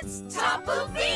It's Tapu me.